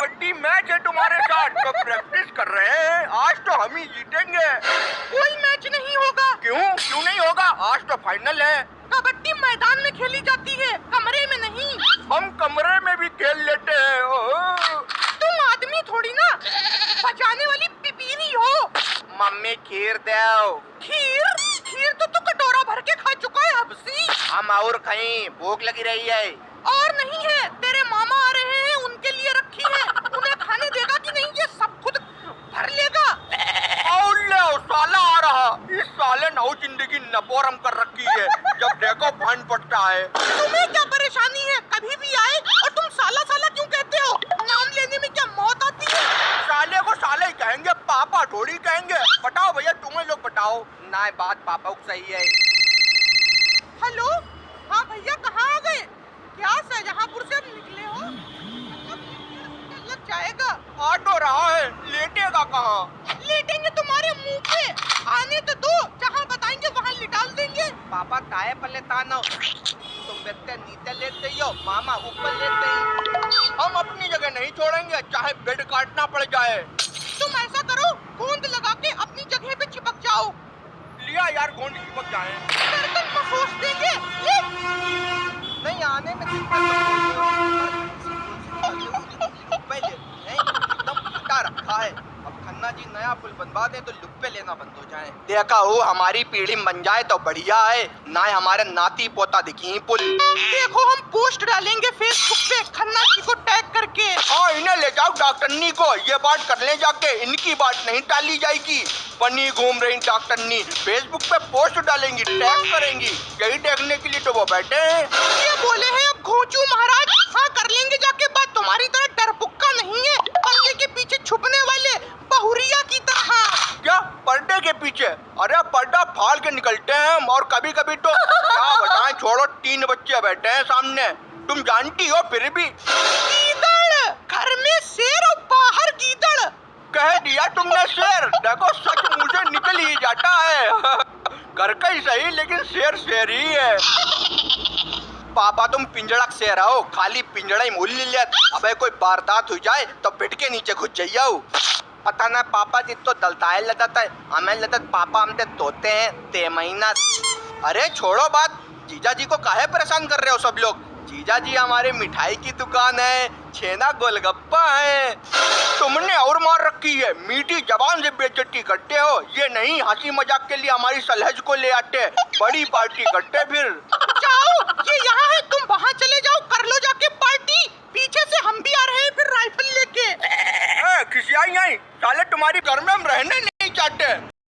Kabaddi match है तुम्हारे साथ तो प्रैक्टिस कर रहे हैं आज तो हम ही जीतेंगे। कोई मैच नहीं होगा। क्यों? क्यों नहीं होगा? आज तो फाइनल है। कबड्डी मैदान में खेली जाती है कमरे में नहीं। हम कमरे में भी खेल लेते हैं तुम आदमी थोड़ी ना बचाने वाली पिपीरी हो। मम्मी खीर दो। खीर? खीर तो तू कटोरा भर के खा चुका है हबसी हम और कहीं भूख लगी रही है। और नहीं है तेरे मामा आ रहे हैं उनके लिए रखी है उन्हें खाने देगा कि नहीं ये सब खुद भर लेगा और ले ओ, साला आ रहा इस साले नौ नपोरम कर रखी है जब देखो भान पड़ता है। तुम्हें क्या परेशानी है? कभी भी आए और तुम साला साला क्यों कहते हो? नाम लेने में क्या मौत आती है? साले को साले ही कहेंगे पापा थोड़ी कहेंगे। बताओ भैया तुम्हें लोग बताओ ना बात पापा को सही है। हेलो? हाँ भैया कहाँ आ गए? क्या शाहजहाँपुर से निकले हो? मतलब लग जाएगा? तो रहा है लेटेगा कहाँ? लेटेंगे तुम्हारे मुँह पे आने तो दो जहाँ बताएँगे वहाँ लिटाल पापा ताए पले तानो तुम बेटे नीचे लेते ही मामा ऊपर लेते ही हम अपनी जगह नहीं छोड़ेंगे, चाहे बेड काटना पड़ जाए। तुम ऐसा करो, गोंद लगा के अपनी जगह पे चिपक जाओ। लिया यार गोंद चिपक जाए। गर्दन को खोस देंगे नहीं, आने में दिक्कत तो पहले नहीं एकदम फटा रखा है अब खन्ना जी, नया पुल बनवा दे तो लुप्पे लेना बंद हो जाए। देखा हो, हमारी पीढ़ी बन जाए तो बढ़िया है। ना हमारे नाती पोता दिखी पुल। देखो, हम पोस्ट डालेंगे फेसबुक पे खन्ना जी को टैग करके। हाँ इन्हें ले जाओ डॉक्टरनी को। ये बात कर ले जाके, इनकी बात नहीं टाली जाएगी। बनी घूम रही डॉक्टरनी फेसबुक पे पोस्ट डालेंगी टैग करेंगी। यही देखने के लिए तो वो बैठे हैं। ये बोले हैं अब घोचू महाराज हाँ कर लेंगे जाके बात तुम्हारी तरह डरपुक्का नहीं है पर्दे के पीछे छुपने वाले बहुरिया की तरह क्या पर्दे के पीछे अरे पर्दा फाड़ के निकलते हैं और कभी कभी तो क्या बताएँ छोड़ो तीन बच्चे बैठे हैं सामने। तुम जानती हो फिर भी। गीदड़! घर में शेर और बाहर गीदड़! कह दिया तुमने शेर। देखो सच मुझे निकल ही जाता है। घर का ही सही लेकिन शेर शेर ही है। पापा तुम पिंजड़ा शेर हो खाली पिंजड़ा ही मूल लिया अबे कोई वारदात हो जाए तो पेट के नीचे घुस जाइयो पता ना पापा जी तो दलताए लदत है। हमें लदत पापा हमसे तोते हैं ते महीना अरे छोड़ो बात, जीजा जी को काहे परेशान कर रहे हो सब लोग? जीजा जी हमारे मिठाई की दुकान है, छेना गोलगप्पा है। तुमने और मार रखी है, मीठी जबान से बेइज्जती करते हो। ये नहीं, हँसी मज़ाक के लिए हमारी सलहज को ले आते बड़ी पार्टी करते फिर। जाओ, ये यहाँ है, तुम वहाँ चले जाओ, कर लो जाके पार्टी। पीछे से हम भी आ रहे हैं